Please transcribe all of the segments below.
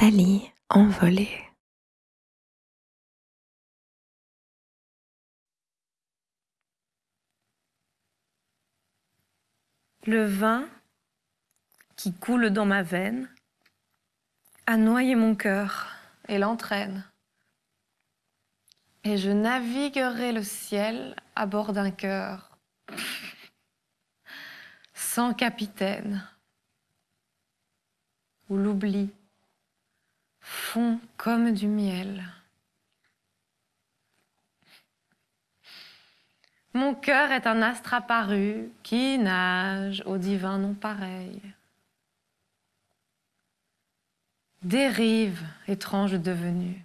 Nathalie envolée. Le vin qui coule dans ma veine a noyé mon cœur et l'entraîne. Et je naviguerai le ciel à bord d'un cœur sans capitaine, où l'oubli comme du miel. Mon cœur est un astre apparu qui nage au divin non pareil. Dérive étrange devenue.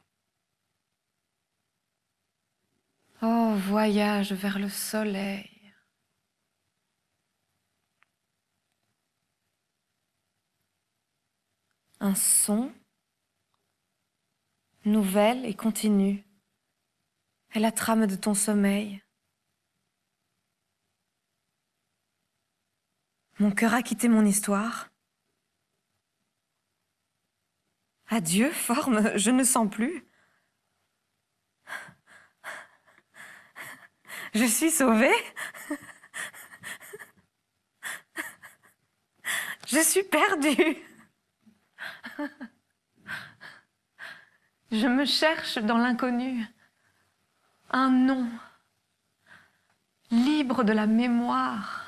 Oh, voyage vers le soleil. Un son, nouvelle et continue, est la trame de ton sommeil. Mon cœur a quitté mon histoire. Adieu, forme, je ne sens plus. Je suis sauvée. Je suis perdue. Je me cherche dans l'inconnu. Un nom, libre de la mémoire